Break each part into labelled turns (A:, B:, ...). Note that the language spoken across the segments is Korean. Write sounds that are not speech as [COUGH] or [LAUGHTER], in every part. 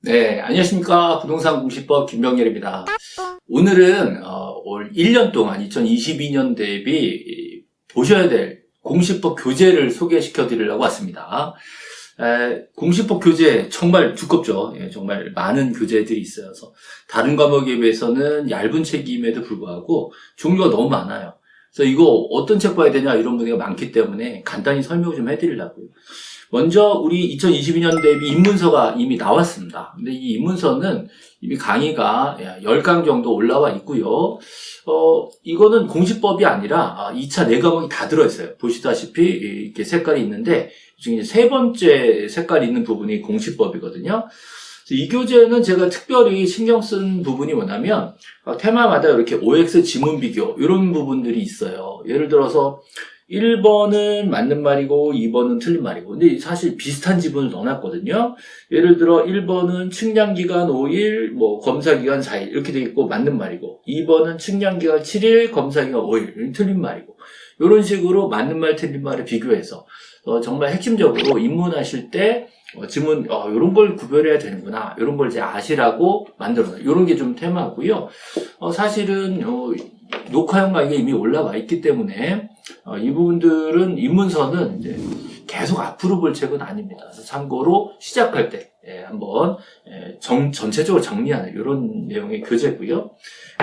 A: 네, 안녕하십니까. 부동산 공시법 김병렬입니다. 오늘은 어, 올 1년 동안 2022년 대비 보셔야 될 공시법 교재를 소개시켜 드리려고 왔습니다. 에, 공시법 교재 정말 두껍죠. 예, 정말 많은 교재들이 있어서 다른 과목에 비해서는 얇은 책임에도 불구하고 종류가 너무 많아요. 그래서 이거 어떤 책 봐야 되냐 이런 분위기가 많기 때문에 간단히 설명을 좀 해드리려고요. 먼저 우리 2022년 대비 입문서가 이미 나왔습니다. 근데 이 입문서는 이미 강의가 10강 정도 올라와 있고요. 어, 이거는 공시법이 아니라 2차 4과목이 다 들어있어요. 보시다시피 이렇게 색깔이 있는데 중에 세 번째 색깔이 있는 부분이 공시법이거든요. 이 교재는 제가 특별히 신경 쓴 부분이 뭐냐면 테마마다 이렇게 OX 지문 비교 이런 부분들이 있어요. 예를 들어서 1번은 맞는 말이고 2번은 틀린 말이고. 근데 사실 비슷한 지분을 넣어놨거든요. 예를 들어 1번은 측량기간 5일 뭐 검사기간 4일 이렇게 돼 있고 맞는 말이고. 2번은 측량기간 7일 검사기간 5일 틀린 말이고. 이런 식으로 맞는 말 틀린 말을 비교해서 어, 정말 핵심적으로 입문하실 때 어, 지문 어, 이런 걸 구별해야 되는구나. 이런 걸 이제 아시라고 만들어놔요 이런 게 좀 테마고요. 어, 사실은 어, 녹화형 강의가 이미 올라와 있기 때문에 어, 이 부분들은 입문서는 이제 계속 앞으로 볼 책은 아닙니다. 그래서 참고로 시작할 때 예, 한번 예, 정, 전체적으로 정리하는 이런 내용의 교재고요.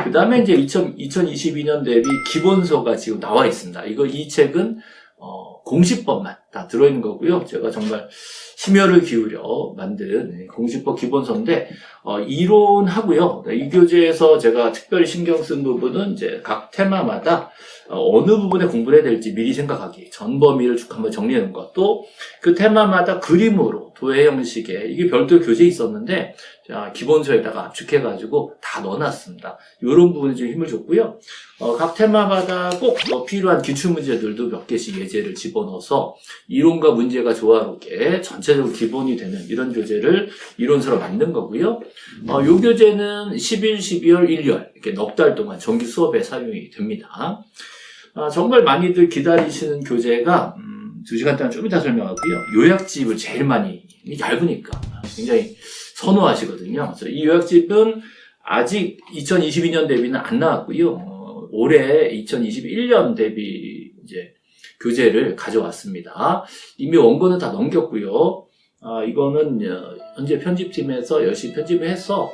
A: 그 다음에 이제 2000, 2022년 대비 기본서가 지금 나와 있습니다. 이거 이 책은 어, 공시법만 다 들어있는 거고요. 제가 정말 심혈을 기울여 만든 공시법 기본서인데 어, 이론하고요. 이 교재에서 제가 특별히 신경 쓴 부분은 이제 각 테마마다 어, 어느 부분에 공부를 해야 될지 미리 생각하기 전 범위를 쭉 한번 정리하는 것도 그 테마마다 그림으로 도해 형식의 이게 별도 교재 있었는데 자, 기본서에다가 압축해가지고 다 넣어놨습니다. 이런 부분에 좀 힘을 줬고요. 어, 각 테마마다 꼭 뭐 필요한 기출문제들도 몇 개씩 예제를 집어넣어서 이론과 문제가 조화롭게 전체적으로 기본이 되는 이런 교재를 이론서로 만든 거고요. 어, 이 교재는 11, 12월, 1월 이렇게 넉 달 동안 정기 수업에 사용이 됩니다. 아, 정말 많이들 기다리시는 교재가 음, 2시간 동안 좀 이따 설명하고요. 요약집을 제일 많이 얇으니까 굉장히 선호하시거든요. 그래서 이 요약집은 아직 2022년 대비는 안 나왔고요. 어, 올해 2021년 대비 이제 교재를 가져왔습니다. 이미 원고는 다 넘겼고요. 아, 이거는 어, 현재 편집팀에서 열심히 편집을 해서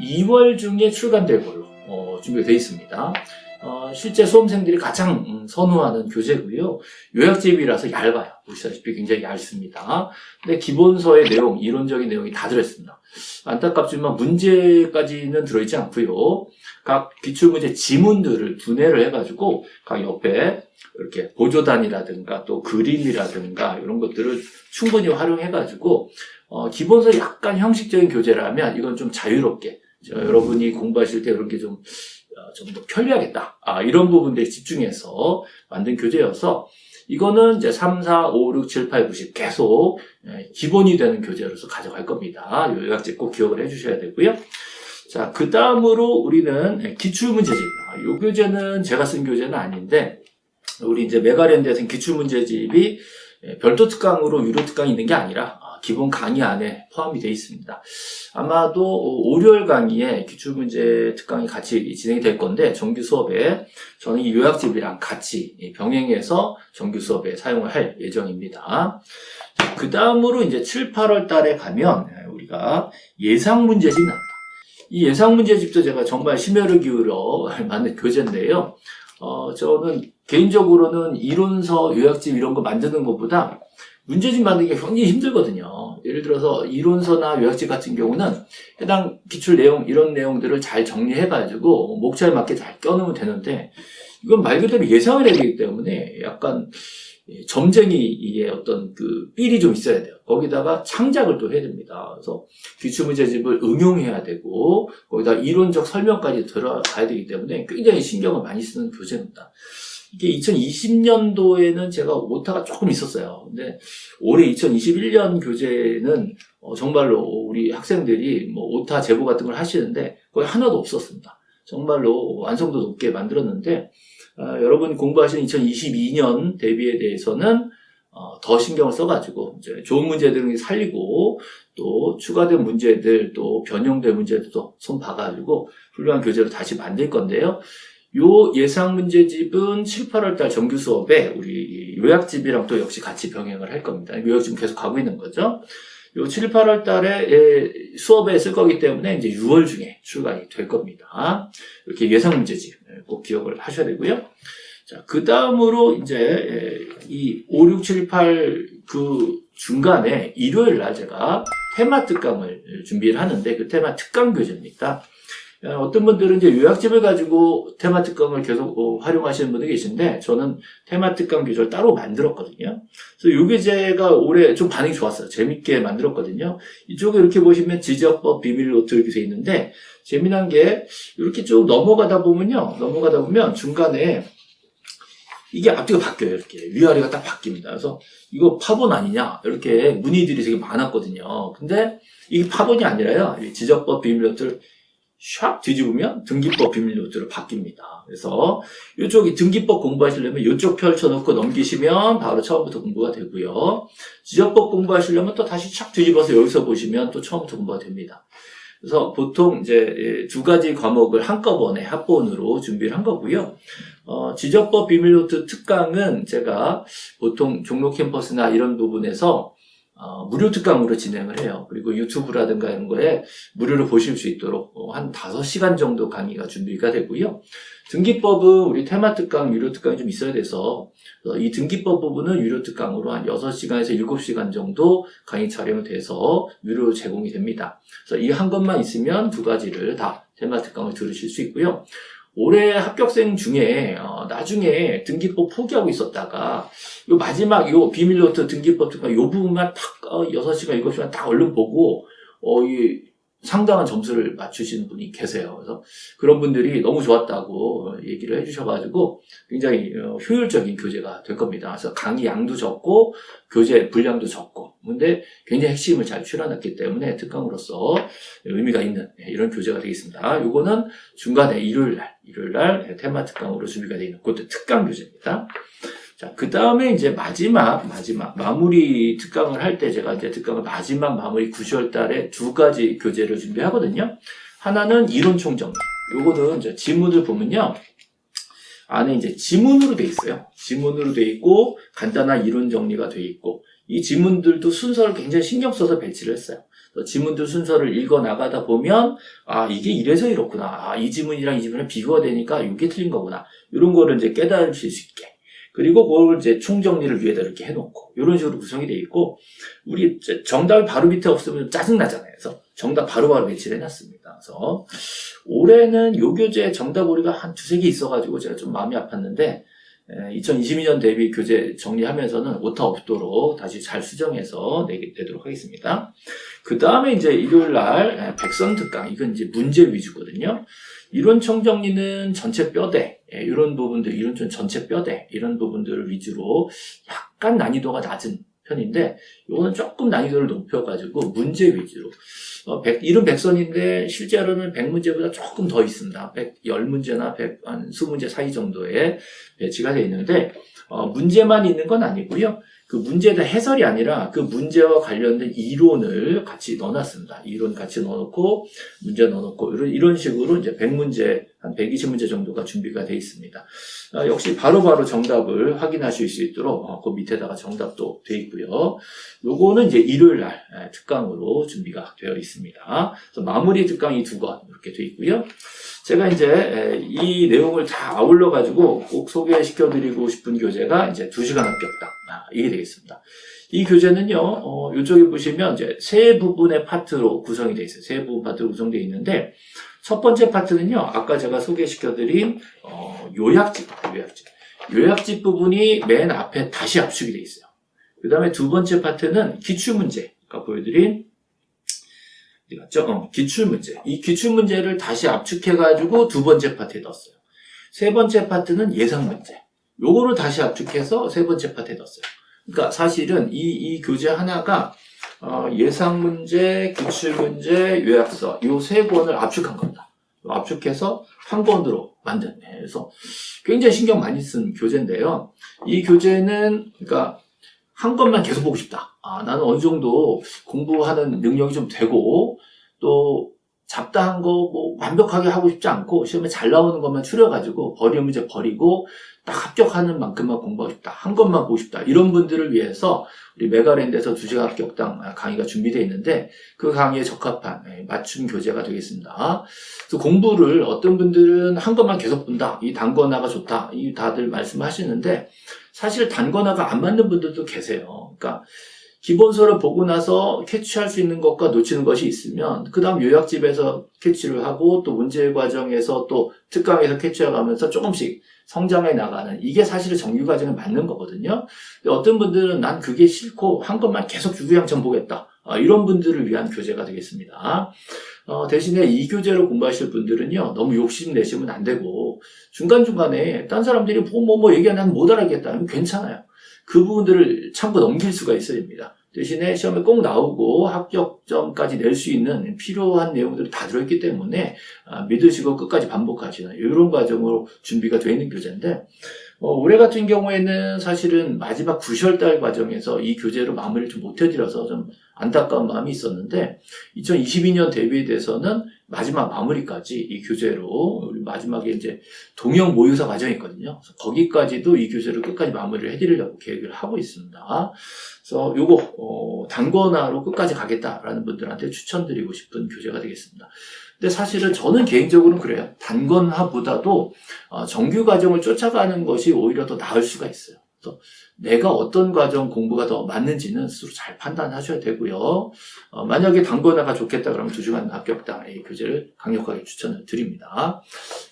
A: 2월 중에 출간될 걸로 어, 준비가 되어 있습니다. 어, 실제 수험생들이 가장 음, 선호하는 교재고요. 요약집이라서 얇아요. 보시다시피 굉장히 얇습니다. 근데 기본서의 내용, 이론적인 내용이 다 들어있습니다. 안타깝지만 문제까지는 들어있지 않고요. 각 기출문제 지문들을 분해를 해가지고 각 옆에 이렇게 보조단이라든가 또 그림이라든가 이런 것들을 충분히 활용해가지고 어, 기본서 약간 형식적인 교재라면 이건 좀 자유롭게 여러분이 공부하실 때 그런 게좀 어, 좀 더 편리하겠다. 아, 이런 부분들에 집중해서 만든 교재여서 이거는 이제 3, 4, 5, 6, 7, 8, 9, 10 계속 예, 기본이 되는 교재로서 가져갈 겁니다. 요약집 꼭 기억을 해주셔야 되고요. 자, 그 다음으로 우리는 예, 기출문제집. 아, 이 교재는 제가 쓴 교재는 아닌데 우리 이제 메가랜드에서는 기출문제집이 예, 별도 특강으로 유료 특강이 있는 게 아니라 기본 강의 안에 포함이 되어 있습니다. 아마도 월요일 강의에 기출문제 특강이 같이 진행이 될 건데 정규 수업에 저는 이 요약집이랑 같이 병행해서 정규 수업에 사용을 할 예정입니다. 그 다음으로 이제 7, 8월 달에 가면 우리가 예상 문제집 나옵니다. 이 예상 문제집도 제가 정말 심혈을 기울여 [LAUGHS] 만든 교재인데요. 어, 저는 개인적으로는 이론서 요약집 이런 거 만드는 것보다 문제집 만들기가 굉장히 힘들거든요. 예를 들어서 이론서나 요약집 같은 경우는 해당 기출 내용 이런 내용들을 잘 정리해 가지고 목차에 맞게 잘 껴놓으면 되는데 이건 말 그대로 예상을 해야 되기 때문에 약간 점쟁이의 어떤 그 삘이 좀 있어야 돼요. 거기다가 창작을 또 해야 됩니다. 그래서 기출문제집을 응용해야 되고 거기다 이론적 설명까지 들어가야 되기 때문에 굉장히 신경을 많이 쓰는 교재입니다. 이게 2020년도에는 제가 오타가 조금 있었어요. 근데 올해 2021년 교재는 어, 정말로 우리 학생들이 뭐 오타 제보 같은 걸 하시는데 거의 하나도 없었습니다. 정말로 완성도 높게 만들었는데 어, 여러분 공부하시는 2022년 대비에 대해서는 어, 더 신경을 써가지고 이제 좋은 문제들을 살리고 또 추가된 문제들 또 변형된 문제들도 손 봐가지고 훌륭한 교재로 다시 만들 건데요. 요 예상 문제집은 7, 8월 달 정규 수업에 우리 요약집이랑 또 역시 같이 병행을 할 겁니다. 요약집 계속 가고 있는 거죠. 요 7, 8월 달에 예, 수업에 쓸 거기 때문에 이제 6월 중에 출간이 될 겁니다. 이렇게 예상 문제집 예, 꼭 기억을 하셔야 되고요. 자, 그 다음으로 이제 예, 이 5, 6, 7, 8 그 중간에 일요일 날 제가 테마 특강을 준비를 하는데 그 테마 특강 교재입니다. 어, 어떤 분들은 이제 요약집을 가지고 테마 특강을 계속 어, 활용하시는 분들이 계신데 저는 테마 특강 교재를 따로 만들었거든요. 그래서 요 교재가 올해 좀 반응이 좋았어요. 재밌게 만들었거든요. 이쪽에 이렇게 보시면 지적법 비밀 노트 이렇게 돼 있는데 재미난 게 이렇게 쭉 넘어가다 보면요. 넘어가다 보면 중간에 이게 앞뒤가 바뀌어요. 이렇게 위아래가 딱 바뀝니다. 그래서 이거 파본 아니냐 이렇게 문의들이 되게 많았거든요. 근데 이게 파본이 아니라요. 이 지적법 비밀 노트를 샥 뒤집으면 등기법 비밀 노트로 바뀝니다. 그래서 이쪽이 등기법 공부하시려면 이쪽 펼쳐놓고 넘기시면 바로 처음부터 공부가 되고요. 지적법 공부하시려면 또 다시 촥 뒤집어서 여기서 보시면 또 처음부터 공부가 됩니다. 그래서 보통 이제 두 가지 과목을 한꺼번에 합본으로 준비를 한 거고요. 어, 지적법 비밀노트 특강은 제가 보통 종로 캠퍼스나 이런 부분에서 어, 무료 특강으로 진행을 해요. 그리고 유튜브라든가 이런 거에 무료로 보실 수 있도록 어, 한 5시간 정도 강의가 준비가 되고요. 등기법은 우리 테마 특강, 유료 특강이 좀 있어야 돼서 어, 이 등기법 부분은 유료 특강으로 한 6시간에서 7시간 정도 강의 촬영이 돼서 유료로 제공이 됩니다. 그래서 이 한 것만 있으면 두 가지를 다 테마 특강을 들으실 수 있고요. 올해 합격생 중에 어, 나중에 등기법 포기하고 있었다가 요 마지막 요 비밀노트 등기법 특강 요 부분만 탁 어, 6시간 7시간 딱 얼른 보고 어, 이 상당한 점수를 맞추시는 분이 계세요. 그래서 그런 분들이 너무 좋았다고 얘기를 해주셔가지고 굉장히 어, 효율적인 교재가 될 겁니다. 그래서 강의 양도 적고 교재 분량도 적고 근데 굉장히 핵심을 잘 출연했기 때문에 특강으로서 의미가 있는 네, 이런 교재가 되겠습니다. 요거는 중간에 일요일 날, 일요일 날 테마 특강으로 준비가 되어 있는 그것도 특강 교재입니다. 자, 그 다음에 이제 마지막, 마지막, 마무리 특강을 할 때 제가 이제 특강을 마지막 마무리 9월 달에 두 가지 교재를 준비하거든요. 하나는 이론 총정리. 요거는 이제 지문을 보면요. 안에 이제 지문으로 돼 있어요. 지문으로 돼 있고, 간단한 이론 정리가 돼 있고, 이 지문들도 순서를 굉장히 신경 써서 배치를 했어요. 지문들 순서를 읽어 나가다 보면, 아, 이게 이래서 이렇구나. 아, 이 지문이랑 이 지문이랑 비교가 되니까 이게 틀린 거구나. 이런 거를 이제 깨달으실 수 있게. 그리고 그걸 이제 총정리를 위에다 이렇게 해놓고 이런 식으로 구성이 되어 있고 우리 정답이 바로 밑에 없으면 짜증나잖아요. 그래서 정답 바로바로 배치를 해놨습니다. 그래서 올해는 요 교재 정답 오리가 한 두세 개 있어가지고 제가 좀 마음이 아팠는데 2022년 대비 교재 정리하면서는 오타 없도록 다시 잘 수정해서 내, 내도록 하겠습니다. 그 다음에 이제 일요일 날 백선 특강 이건 이제 문제 위주거든요. 이론 총정리는 전체 뼈대 예, 이런 부분들 이론 좀 전체 뼈대 이런 부분들을 위주로 약간 난이도가 낮은 편인데 이거는 조금 난이도를 높여가지고 문제 위주로 어, 100, 이름 백선인데 실제로는 100문제보다 조금 더 있습니다. 110문제나 100, 한 20문제 사이 정도에 배치가 되어 있는데 어, 문제만 있는 건 아니고요. 그 문제에 대한 해설이 아니라 그 문제와 관련된 이론을 같이 넣어놨습니다. 이론 같이 넣어놓고 문제 넣어놓고 이런, 식으로 이제 100문제 한 120문제 정도가 준비가 되어 있습니다. 아, 역시 바로바로 바로 정답을 확인하실 수 있도록 어, 그 밑에다가 정답도 되어 있고요. 요거는 이제 일요일 날 특강으로 준비가 되어 있습니다. 마무리 특강이 두건 이렇게 되어 있고요. 제가 이제 이 내용을 다 아울러 가지고 꼭 소개시켜 드리고 싶은 교재가 이제 2시간 합격당 아, 이게 되겠습니다. 이 교재는요, 어, 이쪽에 보시면 이제 세 부분의 파트로 구성이 되어 있어요. 세 부분 파트로 구성되어 있는데, 첫 번째 파트는요, 아까 제가 소개시켜드린, 어, 요약집, 요약집. 요약집 부분이 맨 앞에 다시 압축이 되어 있어요. 그 다음에 두 번째 파트는 기출문제. 아까 보여드린 어디 갔죠? 어, 기출문제. 이 기출문제를 다시 압축해가지고 두 번째 파트에 넣었어요. 세 번째 파트는 예상문제. 요거를 다시 압축해서 세 번째 파트에 넣었어요. 그러니까 사실은 이, 이 교재 하나가 어, 예상 문제, 기출 문제, 요약서 요세 권을 압축한 겁니다. 압축해서 한 권으로 만든. 네, 그래서 굉장히 신경 많이 쓴 교재인데요. 이 교재는 그러니까 한 것만 계속 보고 싶다. 아, 나는 어느 정도 공부하는 능력이 좀 되고 또 잡다한 거 뭐 완벽하게 하고 싶지 않고 시험에 잘 나오는 것만 추려가지고 버리는 문제 버리고 딱 합격하는 만큼만 공부하고 싶다. 한 것만 보고 싶다. 이런 분들을 위해서 우리 메가랜드에서 2시간 합격당 강의가 준비되어 있는데 그 강의에 적합한 예, 맞춤 교재가 되겠습니다. 그래서 공부를 어떤 분들은 한 것만 계속 본다. 이 단거나가 좋다. 이 다들 말씀하시는데 사실 단거나가 안 맞는 분들도 계세요. 그러니까 기본서를 보고 나서 캐치할 수 있는 것과 놓치는 것이 있으면 그 다음 요약집에서 캐치를 하고 또 문제 과정에서 또 특강에서 캐치해가면서 조금씩 성장해 나가는 이게 사실은 정규 과정에 맞는 거거든요. 어떤 분들은 난 그게 싫고 한 것만 계속 유구양천 보겠다. 어, 이런 분들을 위한 교재가 되겠습니다. 어, 대신에 이 교재로 공부하실 분들은요, 너무 욕심 내시면 안 되고, 중간중간에 딴 사람들이 뭐, 뭐, 뭐 얘기하면 못 알아듣겠다. 하면 괜찮아요. 그 부분들을 참고 넘길 수가 있어야 됩니다. 대신에 시험에 꼭 나오고 합격점까지 낼 수 있는 필요한 내용들이 다 들어있기 때문에 아, 믿으시고 끝까지 반복하시는 이런 과정으로 준비가 되어 있는 교재인데 어, 올해 같은 경우에는 사실은 마지막 9월달 과정에서 이 교재로 마무리를 좀 못해드려서 좀 안타까운 마음이 있었는데 2022년 대비에 대해서는 마지막 마무리까지 이 교재로 마지막에 이제 동영 모의고사 과정이 있거든요. 거기까지도 이 교재를 끝까지 마무리를 해드리려고 계획을 하고 있습니다. 그래서 요거 어, 단권화로 끝까지 가겠다라는 분들한테 추천드리고 싶은 교재가 되겠습니다. 근데 사실은 저는 개인적으로는 그래요. 단권화보다도 어, 정규 과정을 쫓아가는 것이 오히려 더 나을 수가 있어요. 그래서 내가 어떤 과정 공부가 더 맞는지는 스스로 잘 판단하셔야 되고요. 어, 만약에 단권화가 좋겠다 그러면 두 주간 합격당 이 교재를 강력하게 추천을 드립니다.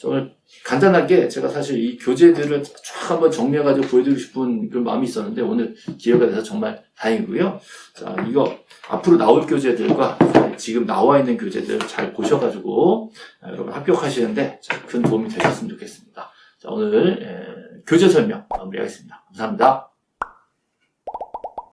A: 자, 오늘 간단하게 제가 사실 이 교재들을 쫙 한번 정리해가지고 보여드리고 싶은 그런 마음이 있었는데 오늘 기회가 돼서 정말 다행이고요. 자, 이거 앞으로 나올 교재들과 지금 나와 있는 교재들 잘 보셔가지고 아, 여러분 합격하시는데 큰 도움이 되셨으면 좋겠습니다. 자, 오늘 에, 교재 설명 마무리하겠습니다. 감사합니다.